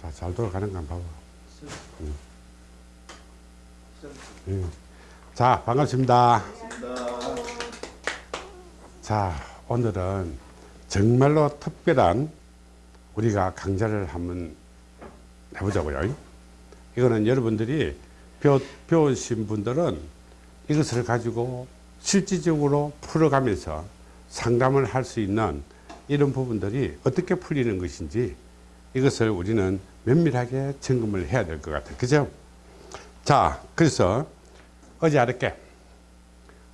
자, 잘 돌아가는 거 한번 봐봐. 응. 응. 자, 반갑습니다. 자, 오늘은 정말로 특별한 우리가 강좌를 한번 해보자고요. 이거는 여러분들이 배우신 분들은 이것을 가지고 실질적으로 풀어가면서 상담을 할 수 있는 이런 부분들이 어떻게 풀리는 것인지 이것을 우리는 면밀하게 점검을 해야 될 것 같아요. 그죠? 자, 그래서 어제 어렵게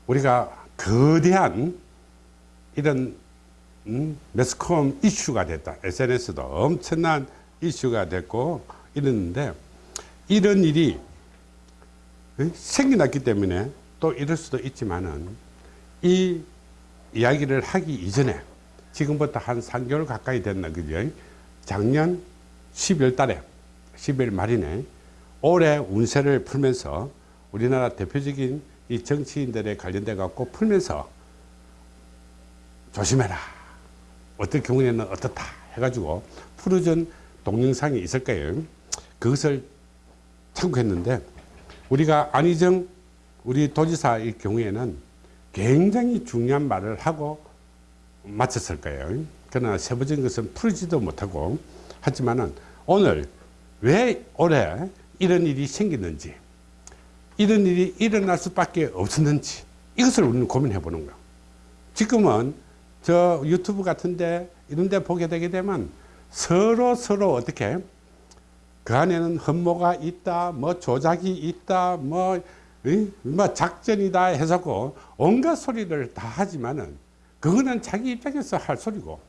우리가 거대한 이런 음, 매스컴 이슈가 됐다. SNS도 엄청난 이슈가 됐고 이랬는데 이런 일이 생겨났기 때문에 또 이럴 수도 있지만은 이 이야기를 하기 이전에 지금부터 한 3개월 가까이 됐나 그죠? 작년 12월 달에 12월 말이네 올해 운세를 풀면서 우리나라 대표적인 이 정치인들에 관련돼 갖고 풀면서 조심해라. 어떤 경우에는 어떻다 해가지고 풀어준 동영상이 있을 거예요. 그것을 참고했는데 우리가 안희정 우리 도지사의 경우에는 굉장히 중요한 말을 하고 마쳤을 거예요 그러나 세부적인 것은 풀지도 못하고 하지만은 오늘 왜 올해 이런 일이 생겼는지 이런 일이 일어날 수밖에 없었는지 이것을 우리는 고민해 보는 거야 지금은 저 유튜브 같은데 이런 데 보게 되게 되면 서로 서로 어떻게 그 안에는 흠모가 있다 뭐 조작이 있다 뭐, 뭐 작전이다 해서고 온갖 소리를 다 하지만은 그거는 자기 입장에서 할 소리고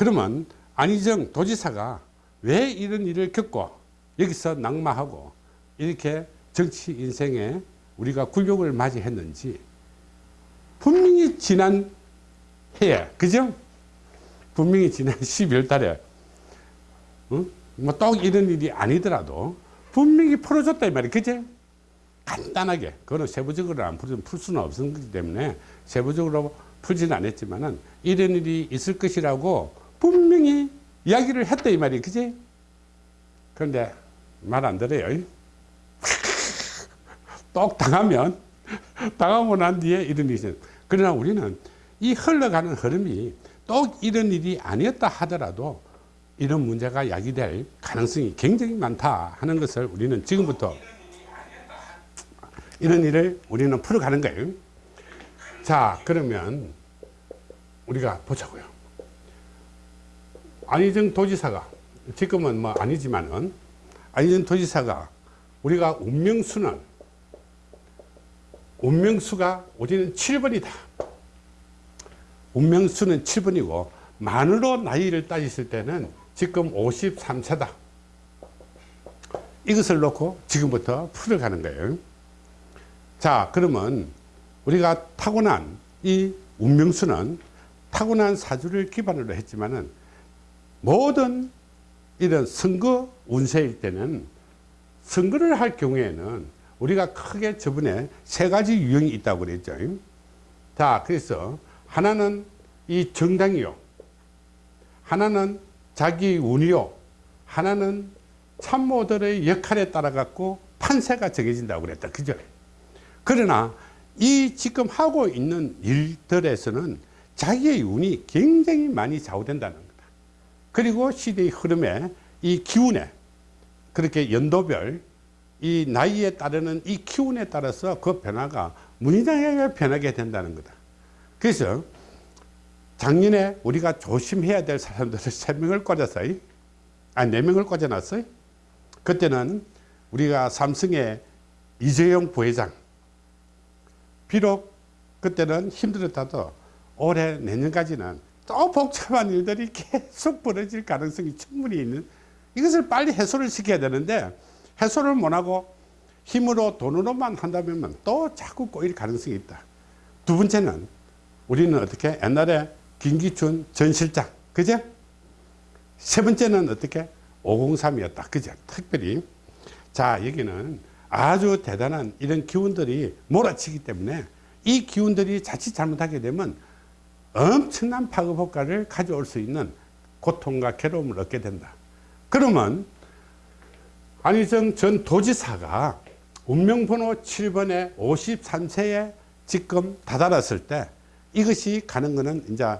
그러면 안희정 도지사가 왜 이런 일을 겪고 여기서 낙마하고 이렇게 정치 인생에 우리가 굴욕을 맞이했는지 분명히 지난 해에 그죠? 분명히 지난 12월 달에 어? 뭐 또 이런 일이 아니더라도 분명히 풀어줬다 이 말이야 그제? 간단하게 그거는 세부적으로 안 풀, 풀 수는 없었기 때문에 세부적으로 풀지는 않았지만 은 이런 일이 있을 것이라고 분명히 이야기를 했다 이 말이야 그지? 그런데 말 안 들어요. 똑 당하면 당하고 난 뒤에 이런 일이 있어요. 그러나 우리는 이 흘러가는 흐름이 또 이런 일이 아니었다 하더라도 이런 문제가 야기될 가능성이 굉장히 많다 하는 것을 우리는 지금부터 이런 일을 우리는 풀어가는 거예요. 자 그러면 우리가 보자고요 안희정 도지사가 지금은 뭐 아니지만은 안희정 도지사가 우리가 운명수는 운명수가 우리는 7번이다. 운명수는 7번이고 만으로 나이를 따졌을 때는 지금 53세다. 이것을 놓고 지금부터 풀어가는 거예요. 자 그러면 우리가 타고난 이 운명수는 타고난 사주를 기반으로 했지만은 모든 이런 선거 운세일 때는 선거를 할 경우에는 우리가 크게 저번에 세 가지 유형이 있다고 그랬죠. 자, 그래서 하나는 이 정당이요. 하나는 자기 운이요. 하나는 참모들의 역할에 따라 갖고 판세가 정해진다고 그랬다. 그죠? 그러나 이 지금 하고 있는 일들에서는 자기의 운이 굉장히 많이 좌우된다는. 그리고 시대의 흐름에 이 기운에 그렇게 연도별 이 나이에 따르는 이 기운에 따라서 그 변화가 무의장하게 변하게 된다는 거다. 그래서 작년에 우리가 조심해야 될 사람들을 세명을 꽂았어요. 아니, 네명을 꽂아놨어요. 그때는 우리가 삼성의 이재용 부회장. 비록 그때는 힘들었다도 올해 내년까지는 또 복잡한 일들이 계속 벌어질 가능성이 충분히 있는 이것을 빨리 해소를 시켜야 되는데 해소를 못하고 힘으로 돈으로만 한다면 또 자꾸 꼬일 가능성이 있다. 두 번째는 우리는 어떻게 옛날에 김기춘 전 실장 그죠 세 번째는 어떻게 503이었다 그죠 특별히. 자 여기는 아주 대단한 이런 기운들이 몰아치기 때문에 이 기운들이 자칫 잘못하게 되면 엄청난 파급 효과를 가져올 수 있는 고통과 괴로움을 얻게 된다. 그러면 안희정 전 도지사가 운명번호 7번에 53세에 지금 다다랐을 때 이것이 가는 거는 이제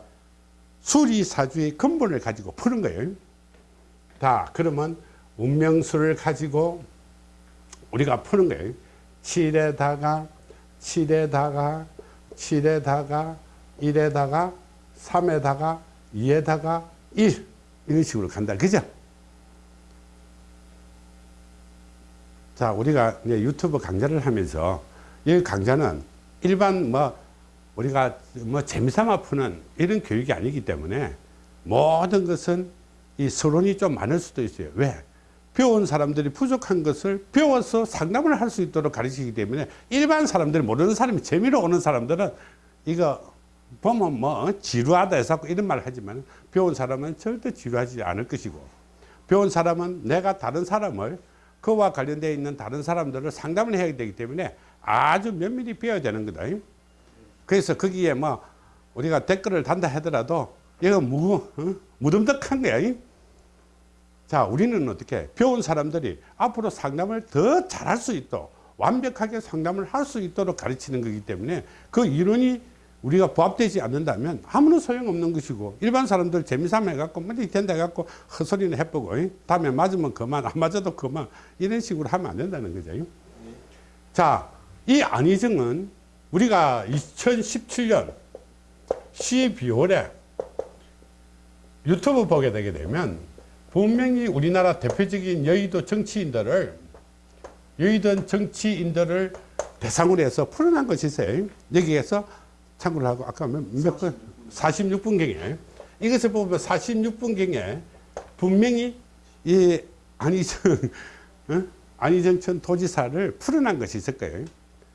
수리사주의 근본을 가지고 푸는 거예요. 자, 그러면 운명수를 가지고 우리가 푸는 거예요. 7에다가 7에다가 7에다가 1에다가 3에다가 2에다가 1 이런 식으로 간다. 그죠? 자, 우리가 이제 유튜브 강좌를 하면서 이 강좌는 일반 뭐 우리가 뭐 재미삼아 푸는 이런 교육이 아니기 때문에 모든 것은 이 서론이 좀 많을 수도 있어요. 왜? 배운 사람들이 부족한 것을 배워서 상담을 할 수 있도록 가르치기 때문에 일반 사람들이 모르는 사람이 재미로 오는 사람들은 이거 보면 뭐 지루하다 해서 이런 말을 하지만 배운 사람은 절대 지루하지 않을 것이고 배운 사람은 내가 다른 사람을 그와 관련되어 있는 다른 사람들을 상담을 해야 되기 때문에 아주 면밀히 배워야 되는 거다. 그래서 거기에 뭐 우리가 댓글을 단다 하더라도 이거 무, 어? 무덤덕한 거야. 자, 우리는 어떻게 배운 사람들이 앞으로 상담을 더 잘할 수 있도록 완벽하게 상담을 할 수 있도록 가르치는 거기 때문에 그 이론이 우리가 부합되지 않는다면 아무런 소용없는 것이고 일반 사람들 재미삼아 해갖고 뭐 된다 해갖고 헛소리는 해보고 다음에 맞으면 그만 안 맞아도 그만 이런 식으로 하면 안 된다는 거죠. 자, 이 안희정은 우리가 2017년 12월에 유튜브 보게 되게 되면 분명히 우리나라 대표적인 여의도 정치인들을 여의도 정치인들을 대상으로 해서 풀어난 것이 있어요. 여기에서 참고를 하고 아까 몇 분? 46분경에 이것을 보면 46분경에 분명히 이 안희정 어? 안희정천 도지사를 풀어난 것이 있을 거예요.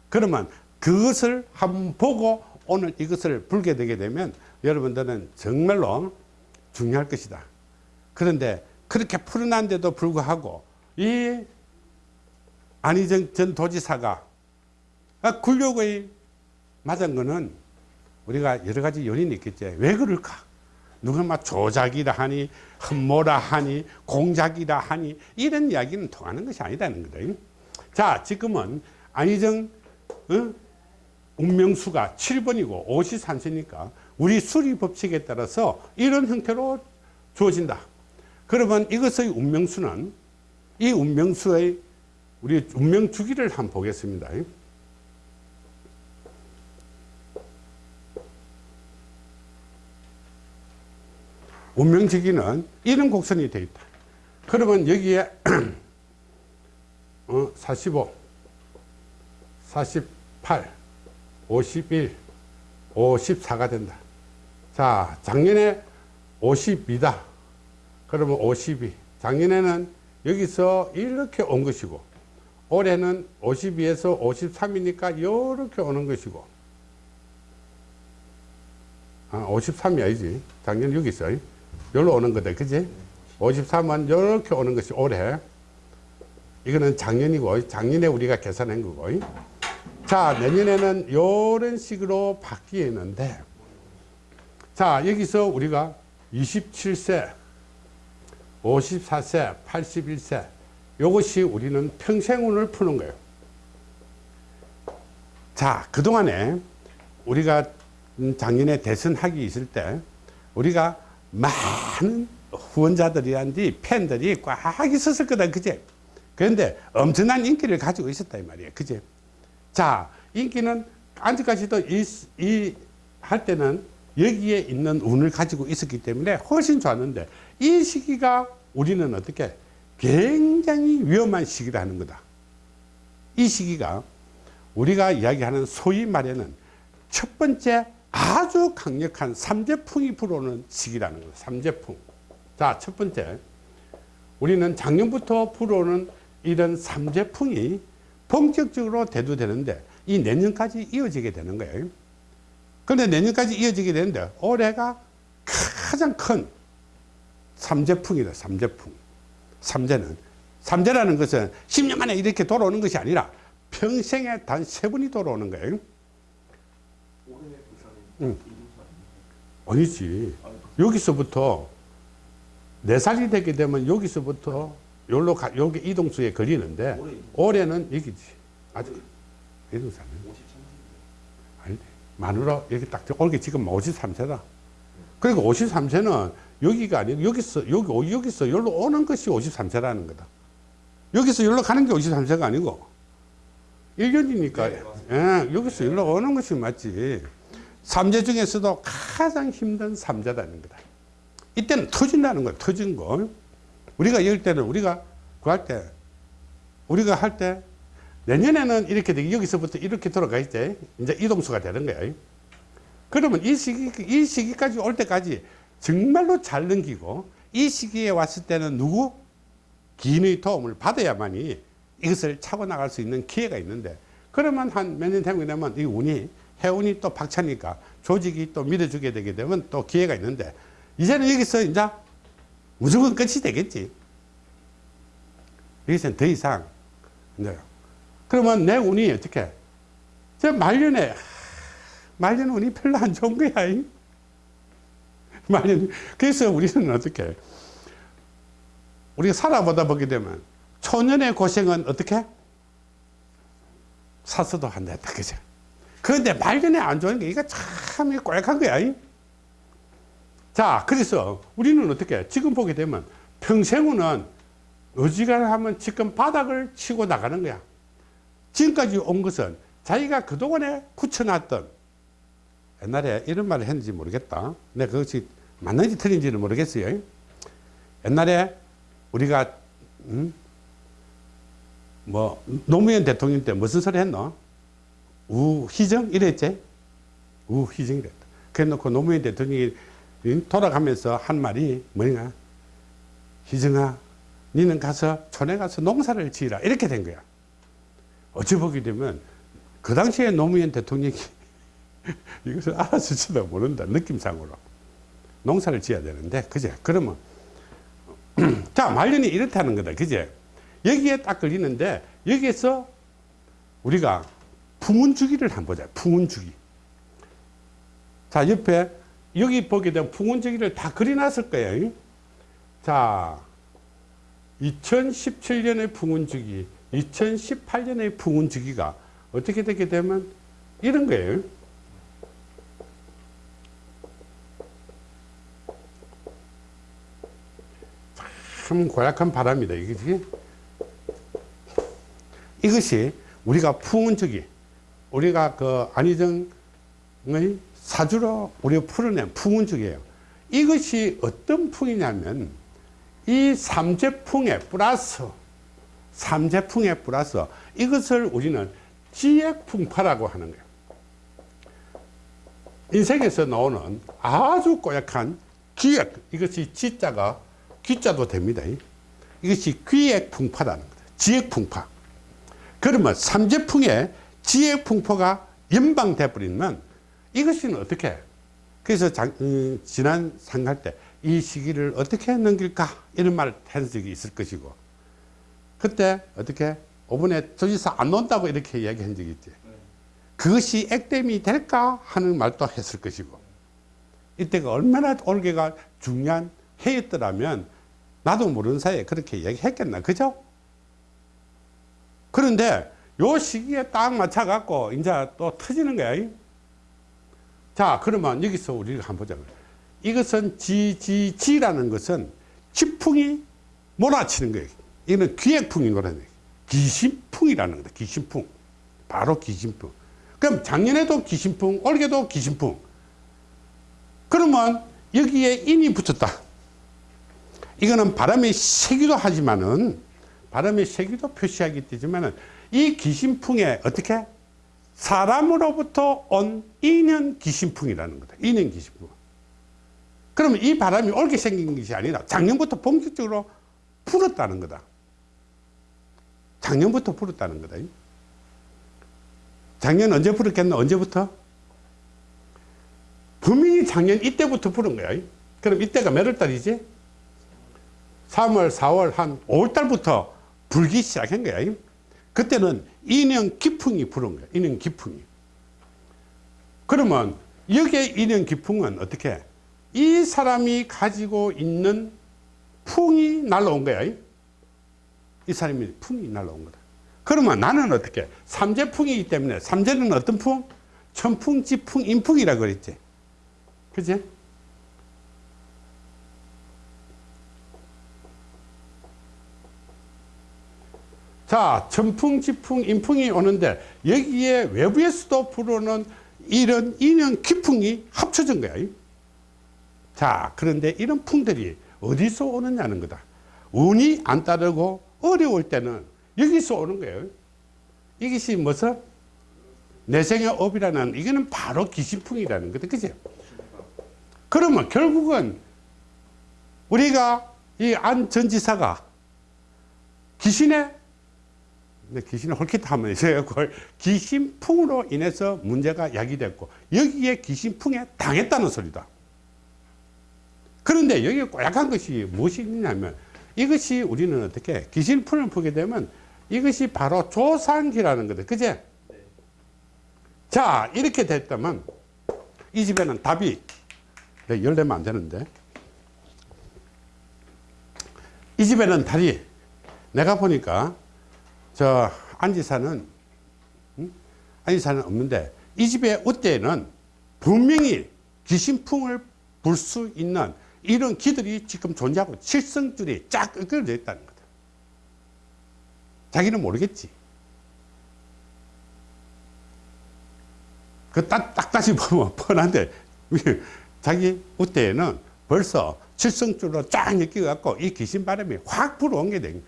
그러면 그것을 한번 보고 오늘 이것을 불게 되게 되면 여러분들은 정말로 중요할 것이다. 그런데 그렇게 풀어난데도 불구하고 이 안희정 전 도지사가 굴욕의 맞은 거는 우리가 여러 가지 요인이 있겠지. 왜 그럴까? 누가 막 조작이라 하니, 흠모라 하니, 공작이라 하니, 이런 이야기는 통하는 것이 아니다는 거다. 자, 지금은 안희정, 어? 운명수가 7번이고 53세니까 우리 수리 법칙에 따라서 이런 형태로 주어진다. 그러면 이것의 운명수는 이 운명수의 우리 운명 주기를 한번 보겠습니다. 운명지기는 이런 곡선이 되어 있다. 그러면 여기에 어, 45, 48, 51, 54가 된다. 자, 작년에 52다. 그러면 52. 작년에는 여기서 이렇게 온 것이고, 올해는 52에서 53이니까 이렇게 오는 것이고, 아, 53이 아니지. 작년 여기 있어. 여기로 오는 거다. 그지? 53은 이렇게 오는 것이 올해. 이거는 작년이고, 작년에 우리가 계산한 거고. 자, 내년에는 이런 식으로 바뀌었는데, 자, 여기서 우리가 27세, 54세, 81세, 이것이 우리는 평생운을 푸는 거예요. 자, 그동안에 우리가 작년에 대선하기 있을 때, 우리가 많은 후원자들이란지 팬들이 꽉 있었을 거다. 그제? 그런데 엄청난 인기를 가지고 있었다. 이 말이에요. 그제? 자, 인기는 아직까지도 이, 이, 할 때는 여기에 있는 운을 가지고 있었기 때문에 훨씬 좋았는데 이 시기가 우리는 어떻게 굉장히 위험한 시기라는 거다. 이 시기가 우리가 이야기하는 소위 말에는 첫 번째 아주 강력한 삼재풍이 불어오는 시기라는 거예요. 삼재풍. 자, 첫 번째. 우리는 작년부터 불어오는 이런 삼재풍이 본격적으로 대두되는데 이 내년까지 이어지게 되는 거예요. 그런데 내년까지 이어지게 되는데 올해가 가장 큰 삼재풍이다. 삼재풍. 삼재는 삼재라는 것은 10년 만에 이렇게 돌아오는 것이 아니라 평생에 단 세 번이 돌아오는 거예요. 응. 아니지. 여기서부터 네 살이 되게 되면 여기서부터 여기로 가, 여기 이동수에 걸리는데 올해는 여기지. 아직 이동사는 아니 마누라 여기 딱 올게 지금 53세다. 그리고 53세는 여기가 아니고 여기서 여기 여기서 여기로 오는 것이 53세라는 거다. 여기서 여기로 가는 게 53세가 아니고 1년이니까 예, 여기서 여기로 오는 것이 맞지. 삼재 중에서도 가장 힘든 삼재다는 거다. 이때는 터진다는 거야. 터진 거. 우리가 이럴 때는 우리가 구할 때 우리가 할 때 내년에는 이렇게 되기 여기서부터 이렇게 돌아가 있지. 이제 이동수가 되는 거야. 그러면 이 시기 이 시기까지 올 때까지 정말로 잘 넘기고 이 시기에 왔을 때는 누구 기인의 도움을 받아야만이 이것을 차고 나갈 수 있는 기회가 있는데 그러면 한 몇 년 되면 이 운이 해운이 또 박차니까 조직이 또 밀어주게 되게 되면 또 기회가 있는데 이제는 여기서 이제 무조건 끝이 되겠지. 여기서는 더 이상 네. 그러면 내 운이 어떻게 저 말년에 말년 운이 별로 안 좋은 거야. 이. 말년 그래서 우리는 어떻게 우리가 살아보다 보게 되면 초년의 고생은 어떻게 사서도 안 됐다 그죠 그런데 말년에 안 좋은 게 이거 참 꼴깍한 거야. 이. 자 그래서 우리는 어떻게 지금 보게 되면 평생은 어지간하면 지금 바닥을 치고 나가는 거야. 지금까지 온 것은 자기가 그동안에 굳혀놨던 옛날에 이런 말을 했는지 모르겠다. 근데 그것이 맞는지 틀린지는 모르겠어요. 옛날에 우리가 음? 뭐 노무현 대통령 때 무슨 소리 했노 우희정? 이랬지? 우희정 이랬다. 그래 놓고 노무현 대통령이 돌아가면서 한 말이 뭐냐? 희정아 니는 가서 촌에 가서 농사를 지으라. 이렇게 된 거야. 어찌 보게 되면 그 당시에 노무현 대통령이 이것을 알아주지도 모른다 느낌상으로. 농사를 지어야 되는데 그제? 그러면 자 말년이 이렇다는 거다 그제? 여기에 딱 걸리는데 여기에서 우리가 풍운주기를 한번 보자 풍운주기. 자 옆에 여기 보게 되면 풍운주기를 다 그려놨을 거예요. 자 2017년의 풍운주기 2018년의 풍운주기가 어떻게 되게 되면 이런 거예요. 참 고약한 바람이다 이거지 이것이 우리가 풍운주기 우리가 그 안희정의 사주로 우리가 풀어낸 풍운주기예요. 이것이 어떤 풍이냐면 이 삼재풍에 플러스 삼재풍에 플러스 이것을 우리는 지액풍파라고 하는 거예요. 인생에서 나오는 아주 고약한 기액 이것이 지자가 귀자도 됩니다. 이것이 귀액풍파라는 거다 지액풍파. 그러면 삼재풍에 지혜 풍포가 연방돼 버리면 이것은 어떻게? 그래서 장, 음, 지난 상할 때이 시기를 어떻게 넘길까? 이런 말을 한 적이 있을 것이고. 그때 어떻게 5분에 조지사 안 논다고 이렇게 이야기한 적이 있지. 그것이 액땜이 될까? 하는 말도 했을 것이고. 이때가 얼마나 올게가 중요한 해였더라면 나도 모르는 사이에 그렇게 이야기했겠나? 그죠? 그런데 요 시기에 딱 맞춰 갖고 이제 또 터지는 거야. 자 그러면 여기서 우리가 한번 보자. 이것은 지지지라는 것은 지풍이 몰아치는 거예요. 이거는 기획풍이 노래는 기신풍이라는 거다. 기신풍. 바로 기신풍. 그럼 작년에도 기신풍 올해도 기신풍. 그러면 여기에 인이 붙었다. 이거는 바람이 세기도 하지만은 바람의 세기도 표시하기 때문에 이 기신풍에 어떻게 사람으로부터 온 인연 기신풍이라는 거다. 인연 기신풍. 그러면 이 바람이 옳게 생긴 것이 아니라 작년부터 본격적으로 불었다는 거다. 작년부터 불었다는 거다. 작년 언제 불었겠나? 언제부터? 분명히 작년 이때부터 불은 거야. 그럼 이때가 몇월 달이지? 3월, 4월, 한 5월 달부터 불기 시작한 거야. 그때는 인연 기풍이 부른 거야. 인연 기풍이. 그러면 여기에 인연 기풍은 어떻게? 이 사람이 가지고 있는 풍이 날라온 거야. 이 사람이 풍이 날라온 거다. 그러면 나는 어떻게? 삼재풍이기 때문에 삼재는 어떤 풍? 천풍, 지풍, 인풍이라 그랬지. 그지? 자, 천풍, 지풍, 인풍이 오는데 여기에 외부에서도 불어오는 이런 인연 기풍이 합쳐진 거야. 자, 그런데 이런 풍들이 어디서 오느냐는 거다. 운이 안 따르고 어려울 때는 여기서 오는 거예요. 이것이 무슨 내생의 업이라는 이거는 바로 기신풍이라는 거다. 그죠? 그러면 결국은 우리가 이 안 전지사가 귀신의 근데 귀신을 홀키트 하면 있어요. 그걸 귀신풍으로 인해서 문제가 야기됐고 여기에 귀신풍에 당했다는 소리다. 그런데 여기 꼬약한 것이 무엇이 있냐면 이것이 우리는 어떻게 귀신풍을 보게 되면 이것이 바로 조상기라는 거다. 그제? 자, 이렇게 됐다면 이 집에는 답이 네, 열내면 안 되는데 이 집에는 달이 내가 보니까 저 안지사는 응? 안지사는 없는데 이 집에 어때는 분명히 귀신풍을 불 수 있는 이런 기들이 지금 존재하고 칠성줄이 쫙 끄그러져 있다는 거다. 자기는 모르겠지. 그 딱, 딱 다시 보면 뻔한데 자기 우때에는 벌써 칠성줄로 쫙 엮여갖고 이 귀신 바람이 확 불어온 게 된. 이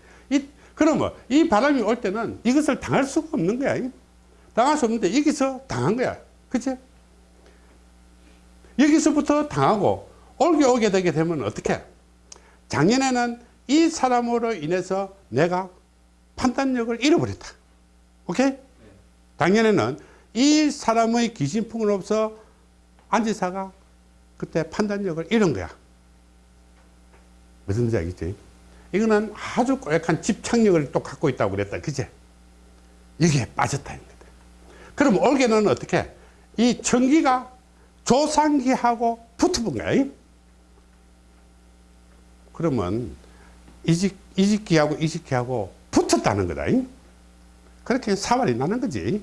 그러면 이 바람이 올 때는 이것을 당할 수가 없는 거야. 당할 수 없는데 여기서 당한 거야. 그치? 여기서부터 당하고 올게 오게 되게 되면 어떻게? 작년에는 이 사람으로 인해서 내가 판단력을 잃어버렸다. 오케이? 작년에는 이 사람의 귀신풍으로서 안지사가 그때 판단력을 잃은 거야. 무슨 지 알겠지? 이거는 아주 꼬약한 집착력을 또 갖고 있다고 그랬다. 그제? 여기에 빠졌다는 거다. 그럼 올게는 어떻게? 이 전기가 조상기하고 붙어본 거야. 그러면 이직, 이직기하고 이직기하고 붙었다는 거다. 그렇게 사활이 나는 거지.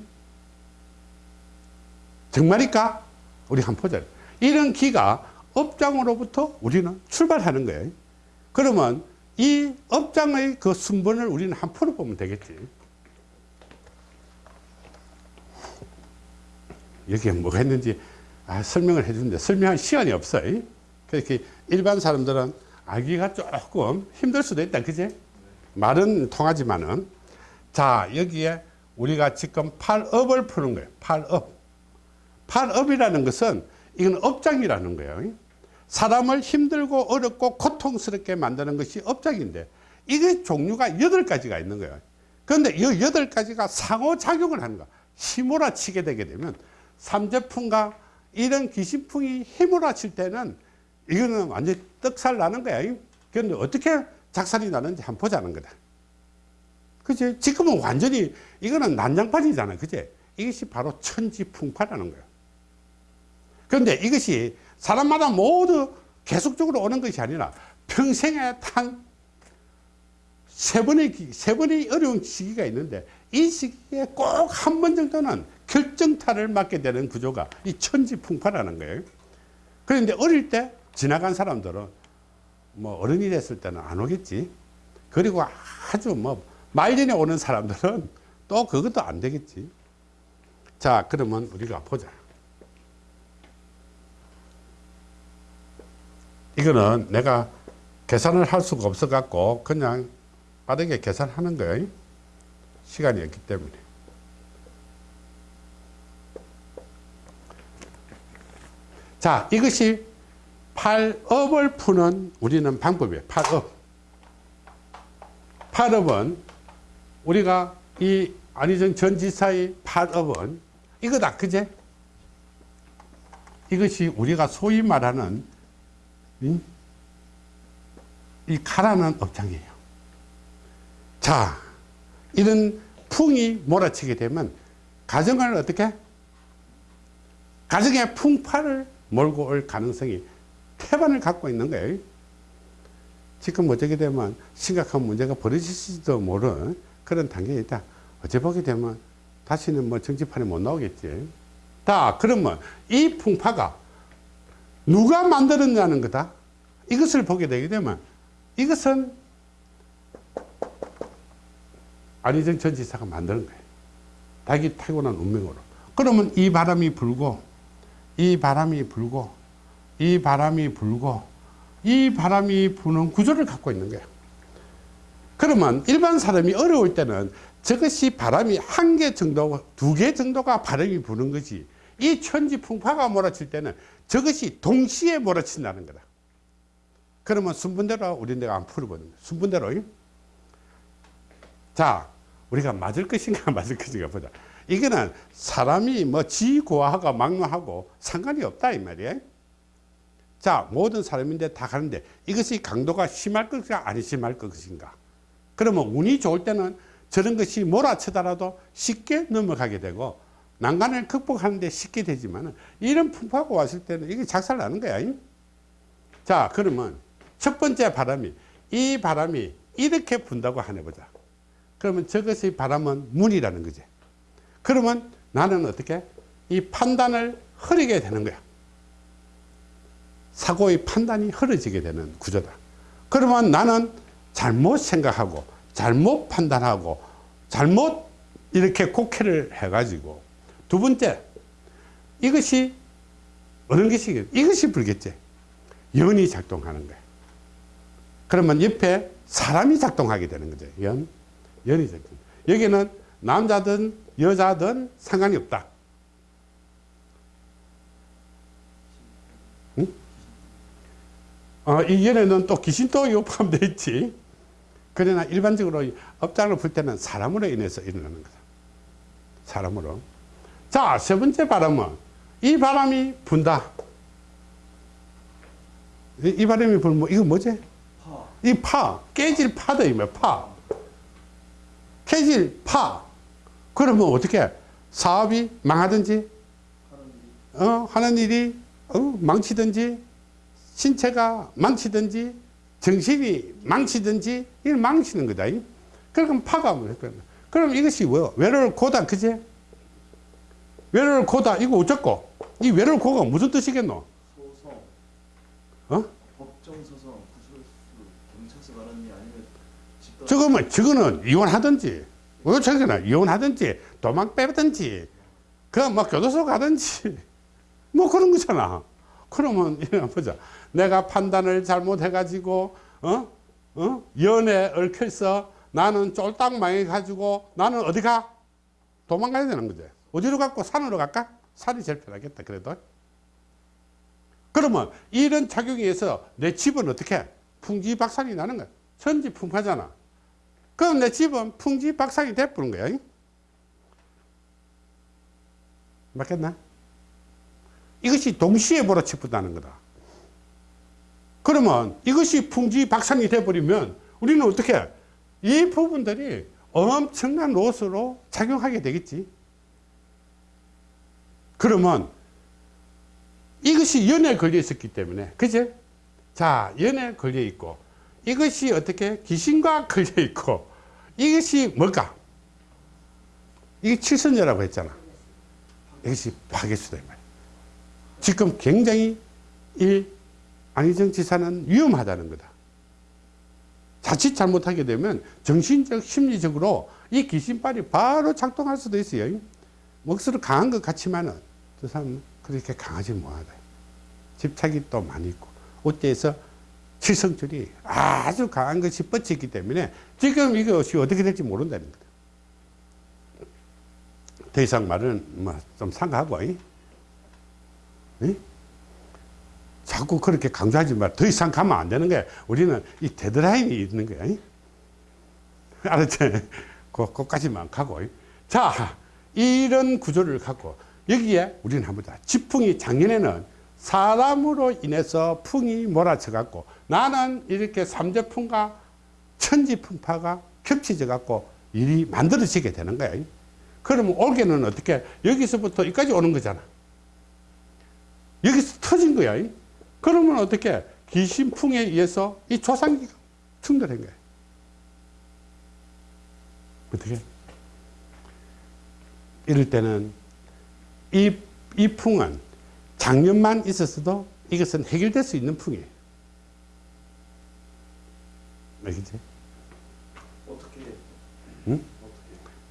정말일까? 우리 한번 보자. 이런 기가 업장으로부터 우리는 출발하는 거예요. 그러면 이 업장의 그 순번을 우리는 한 풀어보면 되겠지. 여기에 뭐가 있는지 아, 설명을 해주는데 설명할 시간이 없어요. 그렇게 일반 사람들은 알기가 조금 힘들 수도 있다. 그지? 말은 통하지만은 자, 여기에 우리가 지금 팔업을 푸는 거예요. 팔업. 팔업이라는 것은 이건 업장이라는 거예요. 사람을 힘들고 어렵고 고통스럽게 만드는 것이 업장인데 이게 종류가 여덟 가지가 있는 거예요. 그런데 이 여덟 가지가 상호작용을 하는 거야. 휘몰아치게 되게 되면 삼재풍과 이런 귀신풍이 휘몰아칠 때는 이거는 완전히 떡살 나는 거야. 그런데 어떻게 작살이 나는지 한번 보자는 거다. 그치? 지금은 완전히 이거는 난장판이잖아. 그치? 이것이 바로 천지풍파라는 거야. 그런데 이것이 사람마다 모두 계속적으로 오는 것이 아니라 평생에 단세 번의, 세 번의 어려운 시기가 있는데 이 시기에 꼭 한 번 정도는 결정타를 맞게 되는 구조가 이 천지풍파라는 거예요. 그런데 어릴 때 지나간 사람들은 뭐 어른이 됐을 때는 안 오겠지. 그리고 아주 뭐 말년에 오는 사람들은 또 그것도 안 되겠지. 자, 그러면 우리가 보자. 이거는 내가 계산을 할 수가 없어 갖고 그냥 빠르게 계산하는 거예요. 시간이 없기 때문에. 자, 이것이 팔업을 푸는 우리는 방법이에요. 팔업. 팔업은 우리가 이 안희정 전 지사의 팔업은 이거다. 그제? 이것이 우리가 소위 말하는 이 가라는 업장이에요. 자, 이런 풍이 몰아치게 되면 가정을 어떻게? 가정의 풍파를 몰고 올 가능성이 태반을 갖고 있는 거예요. 지금 어쩌게 되면 심각한 문제가 벌어질지도 모르는 그런 단계에 있다. 어째 보게 되면 다시는 뭐 정치판에 못 나오겠지. 자, 그러면 이 풍파가 누가 만들었냐는 거다. 이것을 보게 되게 되면 이것은 안희정 전 지사가 만드는 거예요. 자기 타고난 운명으로. 그러면 이 바람이 불고, 이 바람이 불고, 이 바람이 불고, 이 바람이 부는 구조를 갖고 있는 거예요. 그러면 일반 사람이 어려울 때는 저것이 바람이 한 개 정도, 두 개 정도가 바람이 부는 거지. 이 천지 풍파가 몰아칠 때는 저것이 동시에 몰아친다는 거다. 그러면 순분대로 우리 내가 안 풀어보는 거야. 순분대로. 자, 우리가 맞을 것인가 맞을 것인가 보자. 이거는 사람이 뭐 지고하고 막론하고 상관이 없다 이 말이에요. 자, 모든 사람인데 다 가는데 이것이 강도가 심할 것인가 아니 심할 것인가. 그러면 운이 좋을 때는 저런 것이 몰아치더라도 쉽게 넘어가게 되고 난간을 극복하는데 쉽게 되지만 이런 풍파가 왔을 때는 이게 작살 나는 거야. 자, 그러면 첫 번째 바람이 이 바람이 이렇게 분다고 하네 보자. 그러면 저것의 바람은 문이라는 거지. 그러면 나는 어떻게 이 판단을 흐리게 되는 거야. 사고의 판단이 흐려지게 되는 구조다. 그러면 나는 잘못 생각하고 잘못 판단하고 잘못 이렇게 곡해를 해가지고 두 번째 이것이 어느 것이 이것이 불겠지. 연이 작동하는 거야 그러면 옆에 사람이 작동하게 되는 거죠. 연 연이 작동. 여기는 남자든 여자든 상관이 없다. 응? 어, 이 연에는 또 귀신도 포함되어 있지. 그러나 일반적으로 업장을 풀 때는 사람으로 인해서 일어나는 거다. 사람으로 자, 세 번째 바람은 이 바람이 분다. 이, 이 바람이 불면 뭐, 이거 뭐지? 파. 이 파, 깨질 파다, 이말 파. 깨질 파. 그러면 어떻게? 사업이 망하든지, 어, 하는 일이, 어, 망치든지, 신체가 망치든지, 정신이 망치든지, 이걸 망치는 거다. 그럼 파가 뭐, 그럼 이것이 뭐, 외로울 고다, 그제? 외로울 고다. 이거 어쩌고? 이 외로울 고가 무슨 뜻이겠노? 소송, 어? 법정 소송, 경찰서 일 아니면 저거면 저거는 이혼하든지 어쩌거나 이혼하든지 도망 빼든지 그뭐 교도소 가든지. 뭐 그런 거잖아. 그러면 이런 보자. 내가 판단을 잘못해 가지고 어? 어? 연에 얽혀서 나는 쫄딱 망해 가지고 나는 어디 가? 도망가야 되는 거지 어디로 갈고 산으로 갈까? 산이 제일 편하겠다 그래도. 그러면 이런 작용에 의해서 내 집은 어떻게? 풍지박산이 나는 거야. 천지풍파잖아. 그럼 내 집은 풍지박산이 돼버린 거야 맞겠나? 이것이 동시에 몰아치분다는 거다. 그러면 이것이 풍지박산이 돼버리면 우리는 어떻게? 이 부분들이 엄청난 로스로 작용하게 되겠지 그러면 이것이 연에 걸려 있었기 때문에 그제 자 연에 걸려 있고 이것이 어떻게? 귀신과 걸려 있고 이것이 뭘까? 이게 칠선녀라고 했잖아. 이것이 파괴수다 지금 굉장히 이 안희정 지사는 위험하다는 거다. 자칫 잘못하게 되면 정신적 심리적으로 이 귀신발이 바로 작동할 수도 있어요. 목소리 강한 것 같지만은 저 사람은 그렇게 강하지 못하다. 집착이 또 많이 있고 어때서 칠성줄이 아주 강한 것이 뻗치기 때문에 지금 이것이 어떻게 될지 모른다는 거다. 더 이상 말은 뭐 좀 상가하고 이? 이? 자꾸 그렇게 강조하지 말. 더 이상 가면 안 되는 거야. 우리는 이 데드라인이 있는 거야. 이? 알았지? 그, 그까지만 가고. 이? 자, 이런 구조를 갖고 여기에 우리는 한번 다 지풍이 작년에는 사람으로 인해서 풍이 몰아쳐 갖고 나는 이렇게 삼재풍과 천지풍파가 겹쳐져 갖고 일이 만들어지게 되는 거야 그러면 올해는 어떻게 여기서부터 여기까지 오는 거잖아 여기서 터진 거야 그러면 어떻게 귀신풍에 의해서 이 조상기가 충돌한 거예요. 어떻게? 이럴 때는 이, 이 풍은 작년만 있었어도 이것은 해결될 수 있는 풍이에요. 알겠지? 어떻게 응?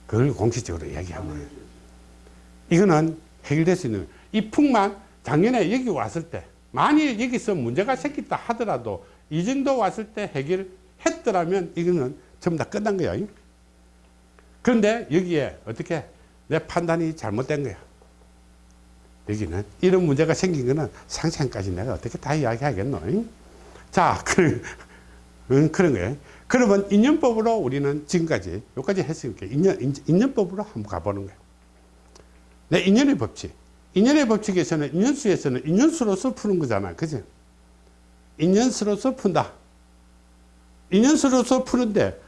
그걸 공식적으로 이야기하면 한번 해줘야지. 이거는 해결될 수 있는 이 풍만 작년에 여기 왔을 때 만일 여기서 문제가 생겼다 하더라도 이 정도 왔을 때 해결했더라면 이거는 전부 다 끝난 거야 그런데 여기에 어떻게 내 판단이 잘못된 거야 여기는 이런 문제가 생긴 거는 상생까지 내가 어떻게 다 이야기하겠노 자 그, 응, 그런 거예요 그러면 인연법으로 우리는 지금까지 여기까지 했으니까 인연, 인- 인연법으로 한번 가보는 거예요 내 인연의 법칙. 인연의 법칙에서는 인연수에서는 인연수로서 푸는 거잖아. 그지? 인연수로서 푼다. 인연수로서 푸는데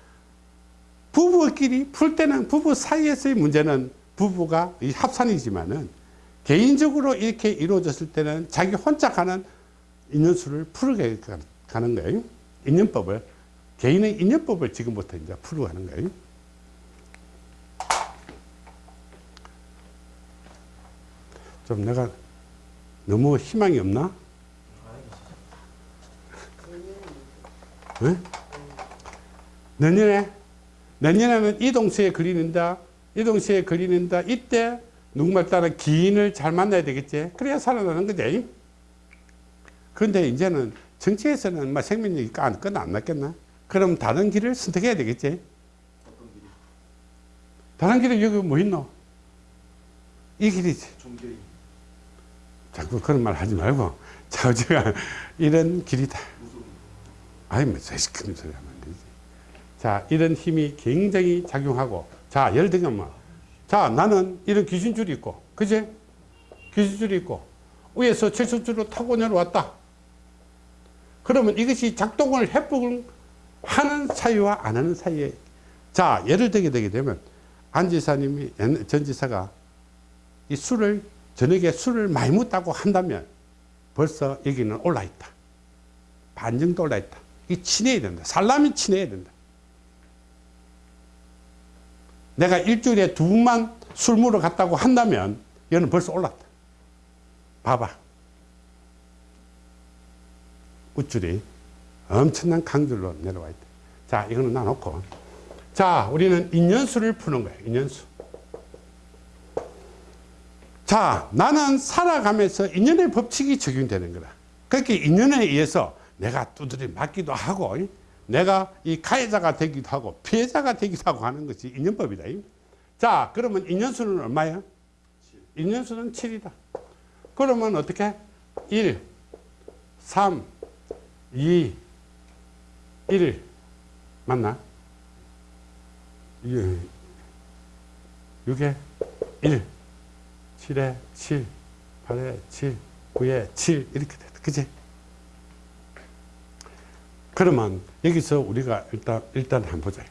부부끼리 풀 때는 부부 사이에서의 문제는 부부가 이 합산이지만은 개인적으로 이렇게 이루어졌을 때는 자기 혼자 가는 인연수를 풀게 가는 거예요. 인연법을. 개인의 인연법을 지금부터 이제 풀어가는 거예요. 좀 내가 너무 희망이 없나? 응? 내년에 내년에는 이 동시에 걸리는다 이 동시에 걸리는다 이때 누구말 따라 기인을 잘 만나야 되겠지? 그래야 살아나는 거지. 그런데 이제는 정치에서는 막 생명력이 끝안 났겠나? 그럼 다른 길을 선택해야 되겠지? 다른 길은 여기 뭐 있노? 이 길이지. 종교인 자꾸 그런 말 하지 말고 자 제가 이런 길이다. 아니 뭐 시끄러운 소리 하면 안 되지. 자 이런 힘이 굉장히 작용하고 자 예를 들면 뭐 자 나는 이런 귀신줄이 있고 그지? 귀신줄이 있고 위에서 철수줄로 타고 내려왔다. 그러면 이것이 작동을 회복을 하는 사이와 안 하는 사이에 자 예를 들게 되게 되면 안 지사님이 옛- 전 지사가 이 술을 저녁에 술을 많이 먹다고 한다면 벌써 여기는 올라 있다. 반 정도 올라 있다. 이 친해야 된다. 살라면 친해야 된다 내가 일주일에 두 번만 술 먹으러 갔다고 한다면 얘는 벌써 올랐다. 봐봐. 우줄이 엄청난 강줄로 내려와 있다. 자 이거는 놔놓고. 자 우리는 인연수를 푸는 거예요 인연수 자 나는 살아가면서 인연의 법칙이 적용되는 거다. 그렇게 인연에 의해서 내가 두드려 맞기도 하고 이? 내가 이 가해자가 되기도 하고 피해자가 되기도 하고 하는 것이 인연법이다 이. 자 그러면 인연수는 얼마야? 인연수는 7이다 그러면 어떻게? 1 3 2 1 맞나? 예. 6에 1 7에 7 8에 7 9에 7 이렇게 됐다 그지? 그러면 여기서 우리가 일단 일단 한번 보자.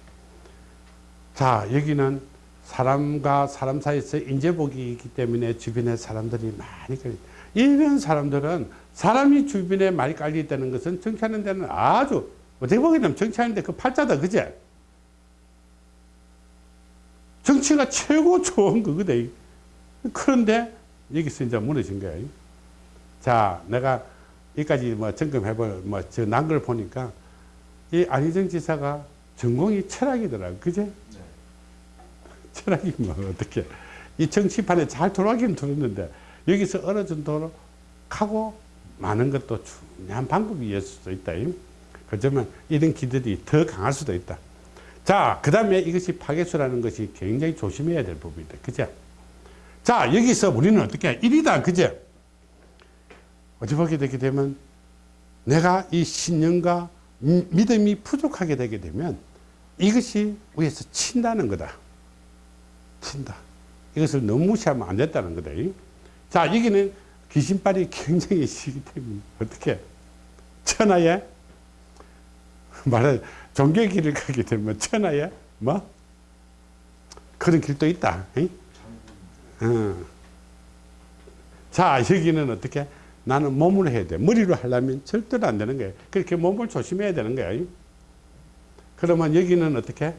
자 여기는 사람과 사람 사이에서 인재복이 있기 때문에 주변에 사람들이 많이 깔려 이런 사람들은 사람이 주변에 많이 깔려 있다는 것은 정치하는 데는 아주 어떻게 보기에는 정치하는데 그 팔자다 그제 정치가 최고 좋은 그거다. 그런데 여기서 이제 무너진 거예요 자 내가 여기까지 뭐 점검해볼 뭐 저 난 걸 보니까 이 안희정 지사가 전공이 철학이더라고 그제 네. 철학이 뭐 어떻게 이 정치판에 잘 돌아가긴 들었는데 여기서 어느 정도로 가고 많은 것도 중요한 방법이었을 수도 있다. 그렇지만 이런 기들이 더 강할 수도 있다. 자, 그 다음에 이것이 파괴수라는 것이 굉장히 조심해야 될 부분이다. 그죠? 자, 여기서 우리는 어떻게 해? 1이다. 그죠? 어찌 보게 되게 되면 내가 이 신념과 미- 믿음이 부족하게 되게 되면 이것이 위에서 친다는 거다. 친다. 이것을 너무 무시하면 안 됐다는 거다. 자, 여기는 귀신발이 굉장히 시기 때문에 어떻게 천하에 말해 종교의 길을 가게 되면 천하에 뭐 그런 길도 있다. 응? 어. 자, 여기는 어떻게 나는 몸을 해야 돼. 머리로 하려면 절대로 안 되는 거예요. 그렇게 몸을 조심해야 되는 거예요. 그러면 여기는 어떻게?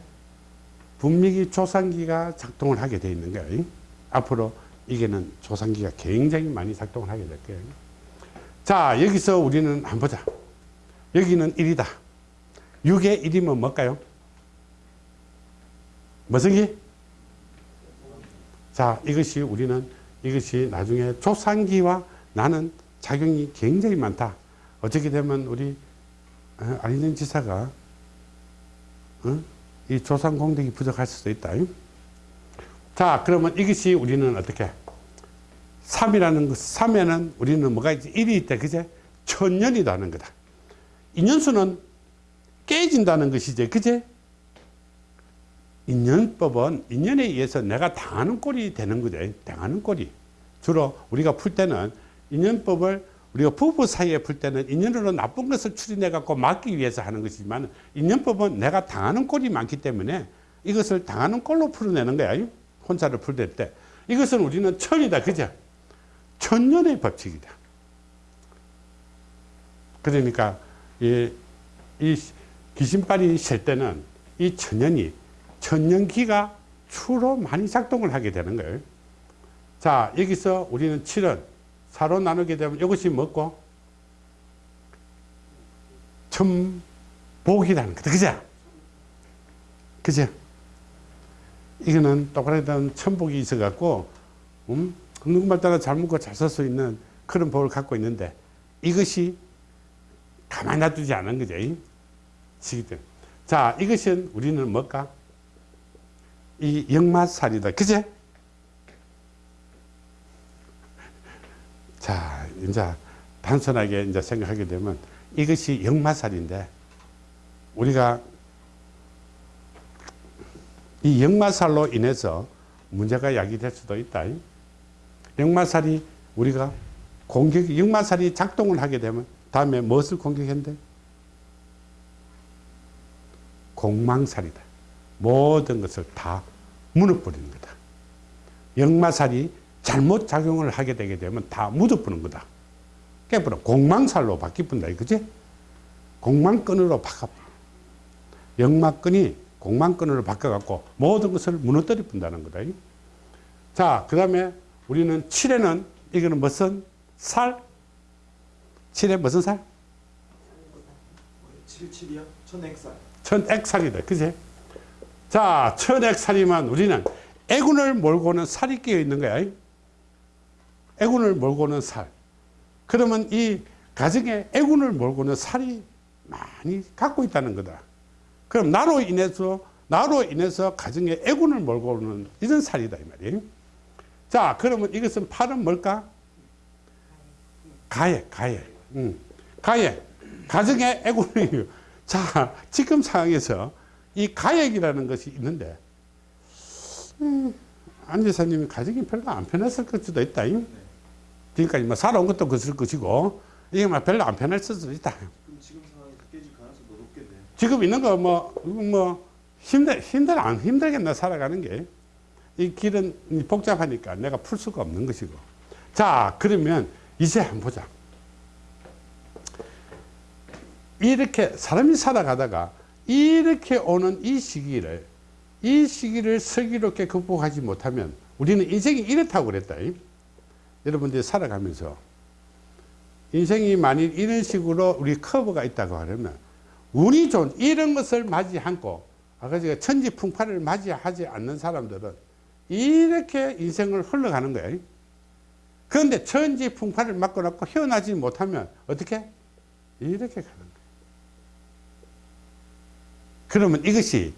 분명히 조상기가 작동을 하게 돼 있는 거예요. 앞으로 이게는 조상기가 굉장히 많이 작동을 하게 될 거예요. 자, 여기서 우리는 한번 보자. 여기는 1이다. 6의 1이면 뭘까요? 무슨 기? 자, 이것이 우리는 이것이 나중에 조상기와 나는 작용이 굉장히 많다. 어떻게 되면 우리 어, 안희정 지사가 어? 이 조상 공덕이 부족할 수도 있다. 자, 그러면 이것이 우리는 어떻게? 3이라는 것, 3에는 우리는 뭐가 있지? 1이 있다. 그제? 천년이다 하는 거다. 인연수는 깨진다는 것이지. 그제? 인연법은 인연에 의해서 내가 당하는 꼴이 되는 거죠. 당하는 꼴이. 주로 우리가 풀 때는 인연법을 우리가 부부 사이에 풀 때는 인연으로 나쁜 것을 추린해 갖고 막기 위해서 하는 것이지만 인연법은 내가 당하는 꼴이 많기 때문에 이것을 당하는 꼴로 풀어내는 거야. 혼자를 풀 때. 이것은 우리는 천이다. 그죠? 천년의 법칙이다. 그러니까 이, 이 귀신발이 셀 때는 이 천년이 천년기가 주로 많이 작동을 하게 되는 거예요. 자, 여기서 우리는 7은 4로 나누게 되면 이것이 뭐고? 천복이라는 거다. 그죠? 그죠? 이거는 똑같은 천복이 있어갖고, 음? 누구말 따라 잘 먹고 잘살수 있는 그런 복을 갖고 있는데, 이것이 가만히 놔두지 않은 거죠. 시기들. 자, 이것은 우리는 뭘까? 이 역마살이다. 그제? 자, 이제 단순하게 이제 생각하게 되면 이것이 역마살인데 우리가 이 역마살로 인해서 문제가 야기될 수도 있다. 역마살이 우리가 공격, 역마살이 작동을 하게 되면 다음에 무엇을 공격했는데? 공망살이다. 모든 것을 다 무너버리는 거다. 역마살이 잘못 작용을 하게 되게 되면 다 묻어버리는 거다. 깨버려. 공망살로 바뀌뿐다. 그지? 공망끈으로 바꿔. 역마끈이 공망끈으로 바꿔갖고 모든 것을 무너뜨려 본다는 거다. 자, 그 다음에 우리는 7에는 이거는 무슨 살? 7에 무슨 살? 77이야? 천액살. 천액살이다. 그지? 자, 천액살이면 우리는 애군을 몰고는 살이 끼어 있는 거야. 애군을 몰고는 살. 그러면 이 가정에 애군을 몰고는 살이 많이 갖고 있다는 거다. 그럼 나로 인해서 나로 인해서 가정에 애군을 몰고는 이런 살이다 이 말이에요. 자, 그러면 이것은 팔은 뭘까? 가해, 가해. 음. 가해. 가정에 애군이 자, 지금 상황에서 이 가액이라는 것이 있는데, 음, 안 지사님이 가정이 별로 안 편했을 수도 있다. 지금까지 뭐 살아온 것도 그럴 것이고, 이게 막 별로 안 편했을 수도 있다. 지금 상황이 깨질 가능성이 더 높겠네. 지금 있는 거 뭐, 뭐, 힘들, 힘들, 안 힘들겠나, 살아가는 게. 이 길은 복잡하니까 내가 풀 수가 없는 것이고. 자, 그러면 이제 한번 보자. 이렇게 사람이 살아가다가 이렇게 오는 이 시기를 이 시기를 슬기롭게 극복하지 못하면 우리는 인생이 이렇다고 그랬다. 여러분들이 살아가면서 인생이 만일 이런 식으로 우리 커브가 있다고 하면 운이 좋은 이런 것을 맞이 않고 아까 제가 천지풍파를 맞이하지 않는 사람들은 이렇게 인생을 흘러가는 거예요. 그런데 천지풍파를 맞고 났고 헤어나지 못하면 어떻게? 이렇게 가는 거예요. 그러면 이것이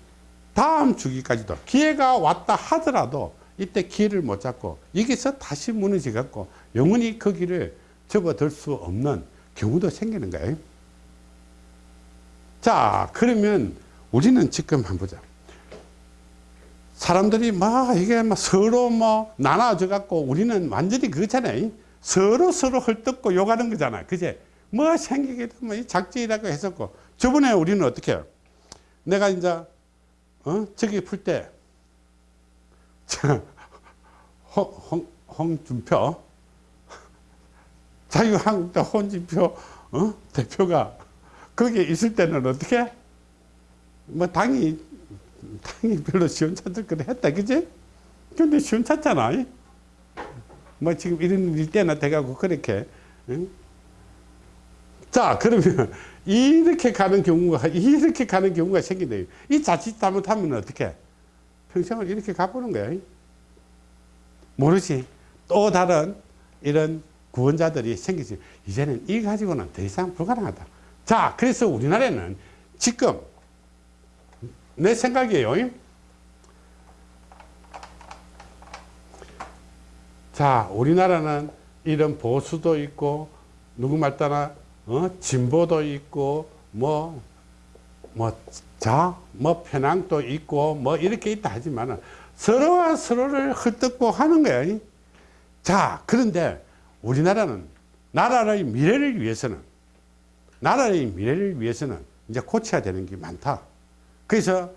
다음 주기까지도 기회가 왔다 하더라도 이때 기회를 못 잡고 여기서 다시 무너져 갖고 영원히 그 길을 접어들 수 없는 경우도 생기는 거예요. 자, 그러면 우리는 지금 한번 보자. 사람들이 막 이게 막 서로 뭐 나눠져 갖고 우리는 완전히 그거잖아요. 서로 서로 헐뜯고 욕하는 거잖아. 그제? 뭐 생기게 되면 작지라고 했었고 저번에 우리는 어떻게 해요? 내가 이제 어? 저기 풀 때 홍, 홍 준표 자유한국당 홍준표 어? 대표가 거기에 있을 때는 어떻게 뭐 당이 당이 별로 시원찮을 거래 했다 그지? 근데 시원찮잖아 이? 뭐 지금 이런 일 때나 돼가고 그렇게 응? 자 그러면 이렇게 가는 경우가 이렇게 가는 경우가 생긴다 이 자칫 잘못하면 어떻게 평생을 이렇게 가보는 거야. 모르지. 또 다른 이런 구원자들이 생기지. 이제는 이 가지고는 더 이상 불가능하다. 자 그래서 우리나라에는 지금 내 생각이에요. 자 우리나라는 이런 보수도 있고 누구 말 따라 어? 진보도 있고 뭐뭐 자, 뭐 편향도 있고 뭐 이렇게 있다 하지만 서로와 서로를 헐뜯고 하는. 이. 자, 그런데 우리나라는 나라의 미래를 위해서는 나라의 미래를 위해서는 이제 고쳐야 되는 게 많다. 그래서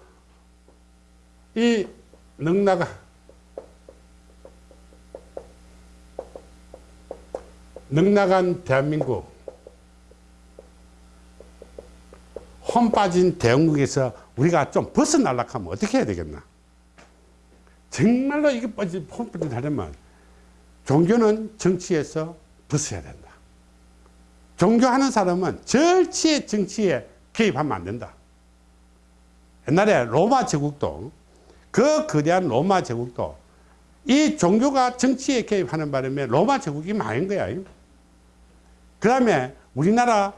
이 넉나가 넉나간 대한민국 홈 빠진 대한민국에서 우리가 좀 벗어나려고 하면 어떻게 해야 되겠나? 정말로 이게 빠지 홈 빠진다면 종교는 정치에서 벗어야 된다. 종교하는 사람은 절치의 정치에 개입하면 안 된다. 옛날에 로마 제국도 그 거대한 로마 제국도 이 종교가 정치에 개입하는 바람에 로마 제국이 망한 거야. 그 다음에 우리나라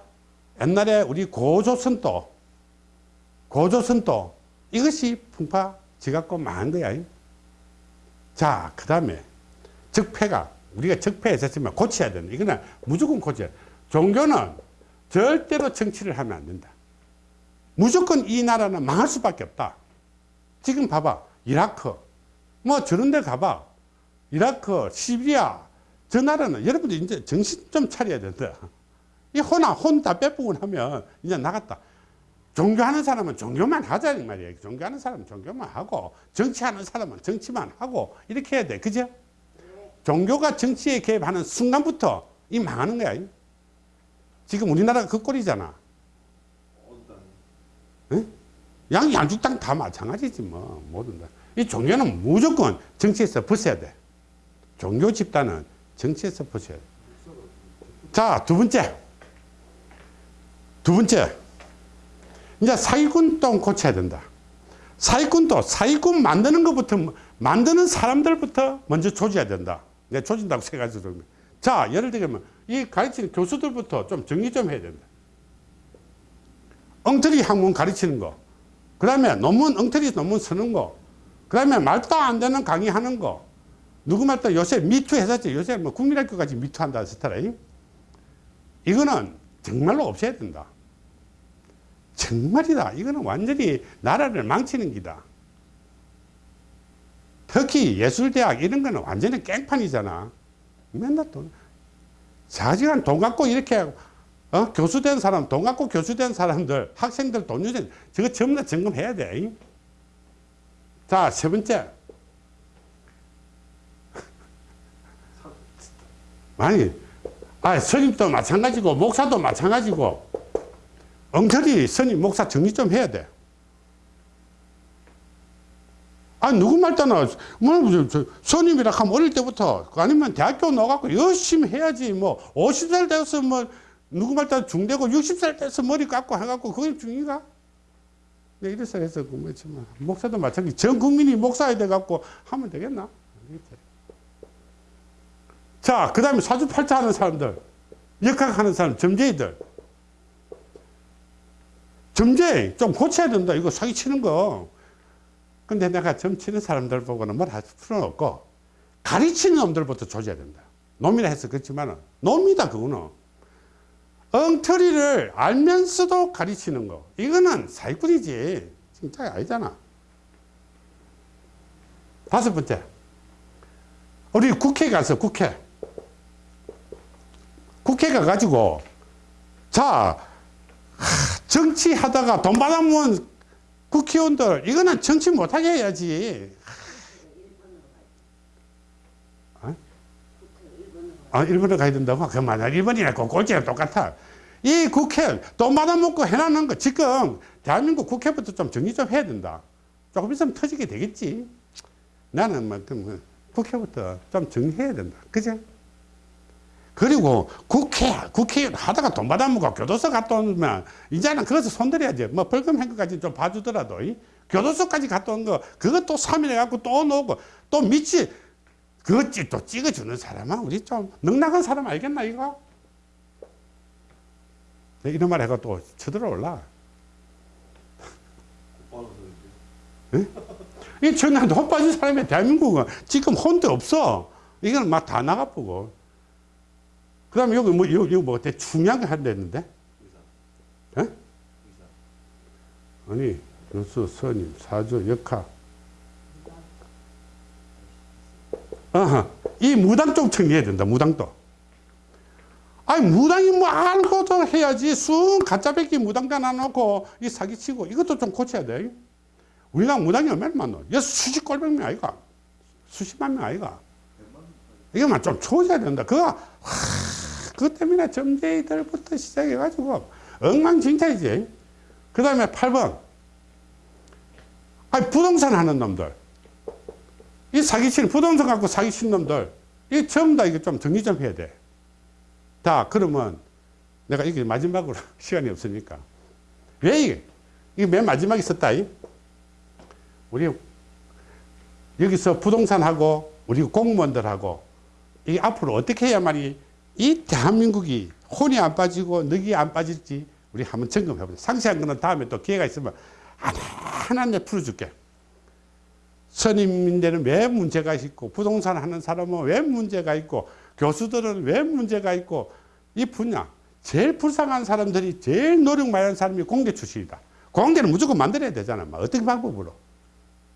옛날에 우리 고조선도 고조선도 이것이 풍파 지갖고 망한 거야. 자그 다음에 적폐가 우리가 적폐했었지만 고쳐야 된다. 이거는 무조건 고쳐야 돼. 종교는 절대로 정치를 하면 안 된다. 무조건 이 나라는 망할 수밖에 없다. 지금 봐봐. 이라크. 뭐 저런 데 가봐. 이라크 시리아 저 나라는 여러분들 이제 정신 좀 차려야 된다 이 혼아 혼 다 빼보고 나면 이제 나갔다. 종교하는 사람은 종교만 하자 이 말이에요 종교하는 사람은 종교만 하고 정치하는 사람은 정치만 하고 이렇게 해야 돼. 그죠? 종교가 정치에 개입하는 순간부터 이 망하는 거야. 지금 우리나라가 그 꼴이잖아. 응? 양, 양쪽 땅다 마찬가지지 뭐. 모든 다. 이 종교는 무조건 정치에서 벗어야 돼. 종교 집단은 정치에서 벗어야 돼. 자, 두 번째. 두 번째. 이제 사기꾼도 고쳐야 된다. 사기꾼도 사기꾼 만드는 것부터, 만드는 사람들부터 먼저 조져야 된다. 내 조진다고 세 가지 정도. 자, 예를 들면 이 가르치는 교수들부터 좀 정리 좀 해야 된다. 엉터리 학문 가르치는 거. 그 다음에 논문, 엉터리 논문 쓰는 거. 그 다음에 말도 안 되는 강의하는 거. 누구 말도 요새 미투 했었지. 요새 뭐 국민학교까지 미투 한다 했었더라. 이거는 정말로 없애야 된다. 정말이다. 이거는 완전히 나라를 망치는 기다. 특히 예술대학 이런 거는 완전히 깽판이잖아. 맨날 돈, 4시간 돈 갖고 이렇게, 어? 교수 된 사람, 돈 갖고 교수 된 사람들, 학생들 돈 유전, 저거 전부 다 점검해야 돼. 자, 세 번째. 아니, 아, 스님도 마찬가지고, 목사도 마찬가지고, 엉터리 스님, 목사 정리 좀 해야 돼. 아, 누구 말 따나, 뭐, 저, 스님이라 하면 어릴 때부터, 아니면 대학교 나가고 열심히 해야지, 뭐, 50살 돼서 뭐, 누구 말 따나 중대고 60살 돼서 머리 깎고 해갖고, 그게 중인가? 네, 이래서 해서, 그 뭐지만, 목사도 마찬가지. 전 국민이 목사야 돼갖고 하면 되겠나? 자, 그 다음에 사주팔자 하는 사람들, 역학하는 사람, 점쟁이들. 점쟁이 좀 고쳐야 된다. 이거 사기치는 거. 근데 내가 점 치는 사람들 보고는 뭘 할 필요는 없고, 가르치는 놈들부터 조져야 된다. 놈이라 해서 그렇지만, 놈이다, 그거는. 엉터리를 알면서도 가르치는 거. 이거는 사기꾼이지. 진짜 아니잖아. 다섯 번째. 우리 국회 가서 국회. 국회 가 가지고, 자, 정치하다가 돈 받아먹은 국회의원들, 이거는 정치 못하게 해야지. 어? 아, 일본에 가야 된다고? 그 만약 일본이나 그 꼴찌랑 똑같아. 이 국회 돈 받아먹고 해놨는 거 지금 대한민국 국회부터 좀 정리 좀 해야 된다. 조금 있으면 터지게 되겠지. 나는 뭐, 그 뭐, 국회부터 좀 정리해야 된다. 그죠? 그리고 국회, 국회의원 하다가 돈 받아먹고 교도소 갔다 오면 이제는 그것을 손들어야지. 뭐 벌금 행거까지 좀 봐주더라도 이 교도소까지 갔다 온 거 그것도 3일 해갖고 또 놓고 또 밑이 그것 찍- 또 찍어주는 사람은 우리 좀 넉넉한 사람 알겠나 이거? 네, 이런 말 해가 또 쳐들어 올라. 이 전에 돈 빠진 사람이 대한민국은 지금 혼자 없어. 이건 막 다 나가보고. 그 다음에 여기 뭐, 여기 뭐, 되게 중요한 거 한다는데? 예? 아니, 교수, 선임, 사주, 역학. 어허, 이 무당 좀 정리해야 된다, 무당도. 아니, 무당이 뭐 알고도 해야지. 순 가짜백기 무당단 놔놓고 이 사기치고 이것도 좀 고쳐야 돼. 우리가 무당이 얼마나 많노? 여 수십 꼴백 명 아이가? 수십만 명 아이가? 이거만 좀 조져야 된다. 그거, 하, 그것 때문에 점쟁이들부터 시작해가지고 엉망진창이지. 그 다음에 8번. 아니, 부동산 하는 놈들. 이 사기치는, 부동산 갖고 사기치는 놈들. 이 전부 다 이거 좀 정리 좀 해야 돼. 자, 그러면 내가 이게 마지막으로 시간이 없으니까. 왜 이게? 이게 맨 마지막에 썼다. 이? 우리 여기서 부동산하고 우리 공무원들하고 이 앞으로 어떻게 해야만이 이 대한민국이 혼이 안 빠지고 늑이 안 빠질지 우리 한번 점검해 보자. 상세한 거는 다음에 또 기회가 있으면 하나하나 내 풀어줄게. 선임인데는 왜 문제가 있고 부동산 하는 사람은 왜 문제가 있고 교수들은 왜 문제가 있고 이 분야 제일 불쌍한 사람들이 제일 노력 많이 하는 사람이 공대 출신이다. 공대는 무조건 만들어야 되잖아. 뭐 어떤 방법으로.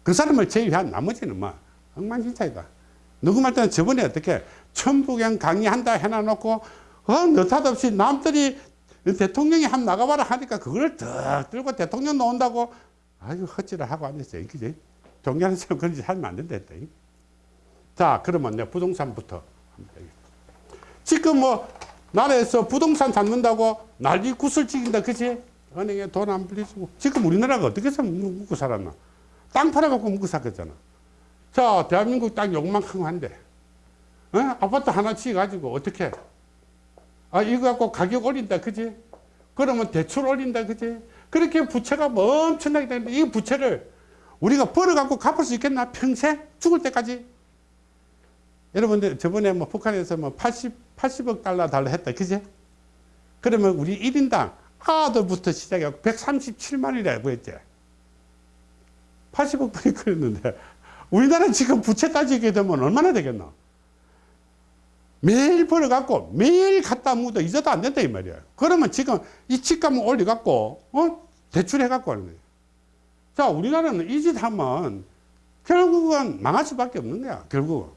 그 사람을 제외한 나머지는 뭐 엉망진창이다. 누구 말 때는 저번에 어떻게 천부경 강의한다 해놔놓고 어, 느닷없이 남들이 대통령이 한 나가봐라 하니까 그걸 더 들고 대통령 나온다고 아유 헛질을 하고 앉았어요. 그지? 존경하는 그런 짓 하면 안 된다. 자 그러면 내 부동산부터. 지금 뭐 나라에서 부동산 잡는다고 난리 구슬찍인다 그지? 은행에 돈 안 빌려주고 지금 우리나라가 어떻게 묵고 살았나? 땅 팔아갖고 묵고 살겠잖아. 자, 대한민국 땅 욕만큼 한데, 어? 아파트 하나 지어가지고 어떻게? 아, 이거 갖고 가격 올린다, 그지? 그러면 대출 올린다, 그지? 그렇게 부채가 뭐 엄청나게 되는데, 이 부채를 우리가 벌어갖고 갚을 수 있겠나? 평생? 죽을 때까지? 여러분들, 저번에 뭐 북한에서 뭐 80, 80억 달러 달러 했다, 그지? 그러면 우리 1인당 아들부터 시작해서 137만이라고 했지. 80억 분이 그랬는데 우리나라 지금 부채 따지게 되면 얼마나 되겠나? 매일 벌어갖고 매일 갖다 묻어 잊어도 안 된다 이 말이야. 그러면 지금 이 집값을 올려갖고 어 대출해갖고 하는 거야. 자 우리나라는 이 짓 하면 결국은 망할 수밖에 없는 거야. 결국은.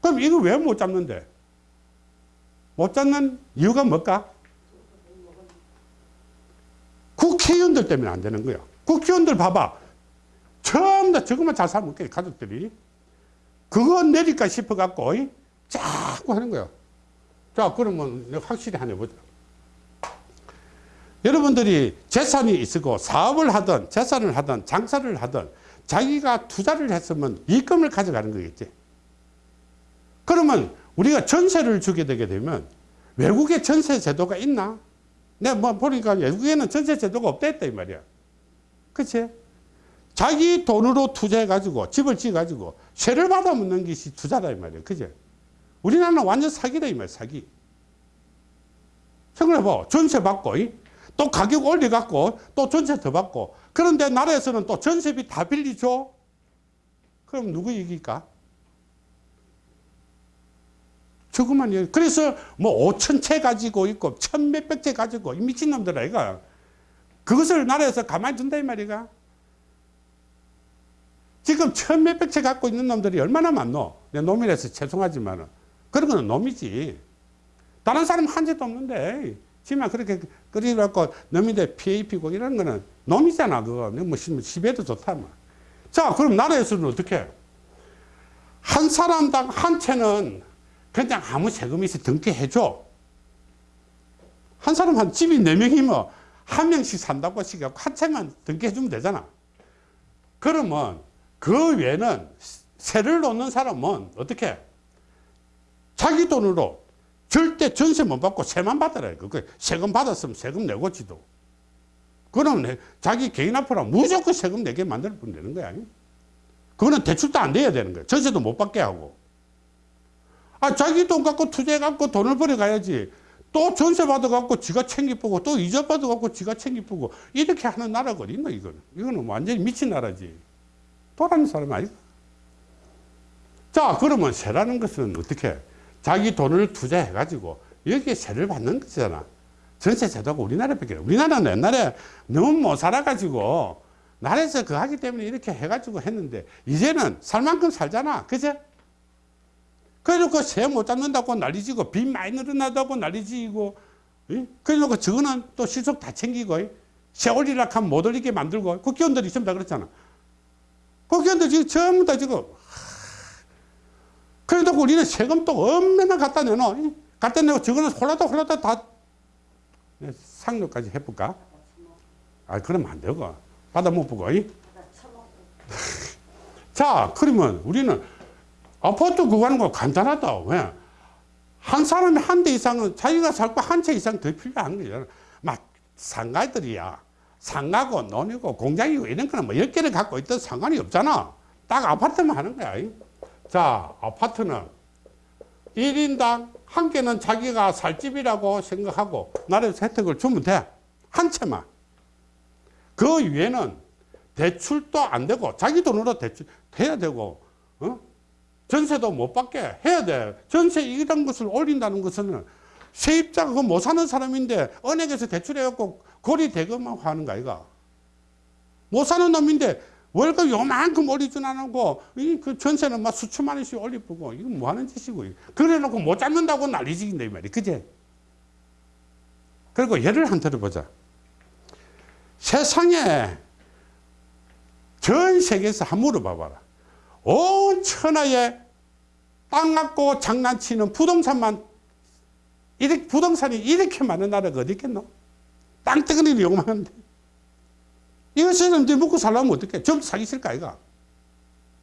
그럼 이거 왜 못 잡는데? 못 잡는 이유가 뭘까? 국회의원들 때문에 안 되는 거야. 국회의원들 봐봐. 전부 다 저것만 잘 살면 돼, 가족들이. 그거 내릴까 싶어갖고, 이? 자꾸 하는 거야. 자, 그러면 내가 확실히 하나 보자. 여러분들이 재산이 있고 사업을 하든 재산을 하든 장사를 하든 자기가 투자를 했으면 이익금을 가져가는 거겠지. 그러면 우리가 전세를 주게 되게 되면 외국에 전세 제도가 있나? 내가 뭐 보니까 외국에는 전세 제도가 없다 했다 이 말이야. 그치? 자기 돈으로 투자해가지고 집을 지어가지고 세를 받아 묻는 것이 투자다 이 말이야. 그제? 우리나라는 완전 사기다 이 말이야. 사기. 생각해봐. 전세 받고 이? 또 가격 올려갖고 또 전세 더 받고 그런데 나라에서는 또 전세비 다 빌리죠. 그럼 누구 이길까? 조그만 얘기. 그래서 뭐 5천 채 가지고 있고 천 몇백 채 가지고 이 미친놈들 아이가 그것을 나라에서 가만히 둔다 이 말이가. 지금 천 몇백 채 갖고 있는 놈들이 얼마나 많노? 내 놈이라서 죄송하지만 그런 거는 놈이지. 다른 사람 한 죄도 없는데 지만 그렇게 그리갖고 놈인데 입히고 이런 거는 놈이잖아 그거. 뭐 좋다 뭐. 자 그럼 나라에서는 어떻게? 한 사람당 한 채는 그냥 아무 세금이 있어 등기해줘. 한 사람 한 집이 네 명이면 한 명씩 산다고 시켜갖고 한 채만 등기해주면 되잖아. 그러면 그 외에는 세를 놓는 사람은 어떻게? 자기 돈으로 절대 전세 못 받고 세만. 그 세금 받았으면 세금 내고 지도. 내- 자기 개인 앞으로 무조건 세금 내게 만들 뿐 되는 거야. 그거는 대출도 안 돼야 되는 거야. 전세도 못 받게 하고. 아, 자기 돈 갖고 투자해 갖고 돈을 벌어 가야지. 또 전세 받아 갖고 지가 챙기쁘고 또 이자 받아 갖고 지가 챙기쁘고 이렇게 하는 나라가 어디 있나 이거는. 이거는 완전히 미친 나라지. 도라는 사람 아니야. 자, 그러면 세라는 것은 어떻게? 자기 돈을 투자해 가지고 여기에 세를 받는 거잖아. 전세 제도가 우리나라밖에 없 우리나라는 옛날에 너무 못 살아가지고 나라에서 그 하기 때문에 이렇게 해가지고 했는데 이제는 살 만큼 살잖아. 그제? 그래놓고 세 못 잡는다고 난리지고 빚 많이 늘어나다고 난리지고 이? 그래놓고 저거는 또 실속 다 챙기고 이? 세 올리라 하면 못 올리게 만들고 국회의원들이 전부 다 그렇잖아. 국회의원들 지금 전부 다 지금 그래도 우리는 세금 또 얼마나 갖다 내노? 이? 갖다 내고 저거는 홀라다 홀라다 다 네, 상료까지 해볼까? 아, 그러면 안 되고. 받아 못 보고. 이? 자, 그러면 우리는 아파트 구하는 거 간단하다. 왜? 한 사람이 한 대 이상은 자기가 살고 한 채 이상 더 필요한 거잖아. 막 상가들이야. 상가고 논이고 공장이고 이런 거는 뭐 10개를 갖고 있던 상관이 없잖아. 딱 아파트만 하는 거야. 이. 자, 아파트는 1인당 한 개는 자기가 살 집이라고 생각하고 나라에서 혜택을 주면 돼. 한 채만. 그 위에는 대출도 안 되고 자기 돈으로 대출 해야 되고 어? 전세도 못 받게 해야 돼. 전세 이런 것을 올린다는 것은 세입자가 그거 못 사는 사람인데 은행에서 대출해갖고 거리 대금만 하는 거 아이가. 못 사는 놈인데 월급 요만큼 올리진 않고 이그 전세는 막 수천만 원씩 올리고 이거 뭐 하는 짓이고. 그래 놓고 못 잡는다고 난리지긴데 이 말이 그제? 그리고 예를 한 들어보자. 세상에 전 세계에서 한 물어봐봐라. 온 천하에 땅 갖고 장난치는 부동산만 이렇게 부동산이 이렇게 많은 나라가 어디 있겠노? 땅덩어리를 요만한데 이거 사람들이 먹고 살려면 어떡해? 전부 사기 쓸까, 아이가?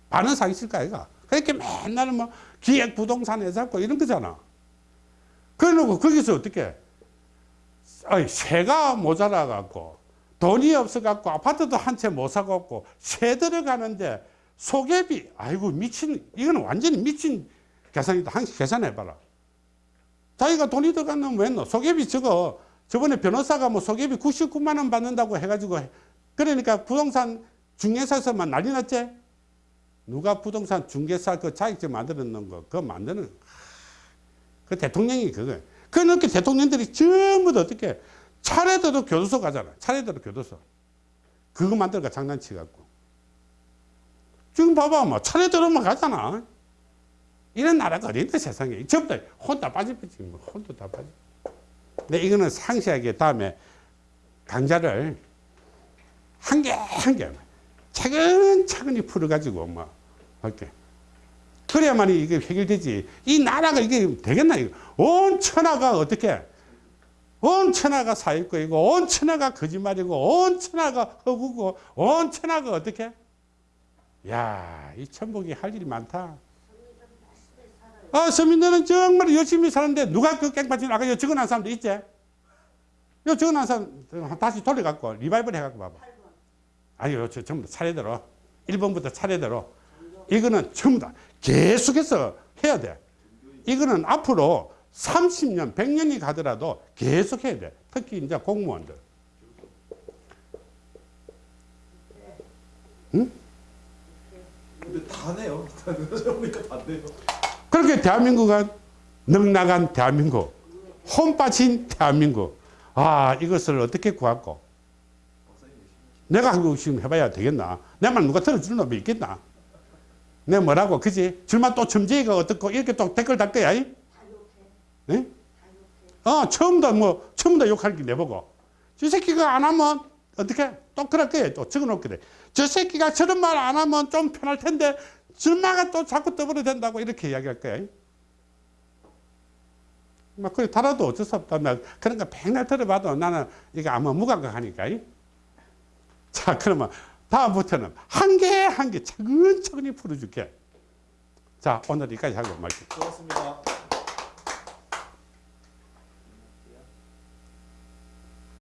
반은 사기 쓸까, 아이가? 그렇게 맨날 뭐 기획 부동산에서 하고 이런 거잖아. 그래 놓고 거기서 어떻게? 아니, 세가 모자라갖고 돈이 없어갖고 아파트도 한 채 못 사갖고 세 들어가는데 소개비, 아이고, 미친, 이거는 완전히 미친 계산이다. 한 계산해봐라. 자기가 돈이 들어가면 왜 넣어? 소개비 저거, 저번에 변호사가 뭐 소개비 99만 원 받는다고 해가지고 그러니까 부동산 중개사에서만 난리 났지? 누가 부동산 중개사 그 자격증 놓은 거, 그거 만드는, 그 대통령이 그거. 그렇게 대통령들이 전부 다 어떻게, 차례대로 교도소 가잖아. 차례대로 교도소. 그거 만들까 장난치 갖고. 지금 봐봐, 뭐, 차례대로만 가잖아. 이런 나라가 어딘데 세상에. 전부 다 혼다 빠지지, 뭐, 혼도 다 빠지. 근데 이거는 상세하게 다음에 강좌를 한 개 한 개 차근차근히 풀어가지고 뭐 할게. 그래야만이 이게 해결되지. 이 나라가 이게 되겠나 이거. 온 천하가 어떻게? 온 천하가 사기꾼이고 온 천하가 거짓말이고 온 천하가 허구고 온 천하가 어떻게? 야, 이 천복이 할 일이 많다. 아, 서민들은 정말 열심히 사는데 누가 그 깽판지 아까 요 적어놓은 사람도 있지? 요 적어놓은 사람 다시 돌려갖고 리바이벌 해갖고 봐봐. 아니요, 저 전부 다 차례대로. 1번부터 차례대로. 이거는 전부 다 계속해서 해야 돼. 이거는 앞으로 30년, 100년이 가더라도 계속 해야 돼. 특히 이제 공무원들. 근데 다 내요. 다 보니까 다 내요. 그렇게 대한민국은 넉나간 대한민국, 혼 빠진 대한민국. 아, 이것을 어떻게 구할까? 내가 한국 지금 해봐야 되겠나? 내 말 누가 들어주는 놈이 있겠나? 내가 뭐라고, 그지? 줄만 또 첨지가 어떻고, 이렇게 또 댓글 달 거야, 이? 네? 어, 처음 다 뭐, 처음 다 욕할 게 내보고. 저 새끼가 안 하면, 어떻게? 또 그럴 거야, 또 적어 놓게 돼. 저 새끼가 저런 말 안 하면 좀 편할 텐데, 줄마가 또 자꾸 떠버려 된다고 이렇게 이야기할 거야. 막 그래 달아도 어쩔 수 없다. 막 그런 거 백날 들어봐도 나는 이게 아마 무감각하니까. 이. 자 그러면 다음부터는 한 개 한 개 차근차근히 풀어줄게. 자 오늘 여기까지 하고 말게. 수고하셨습니다.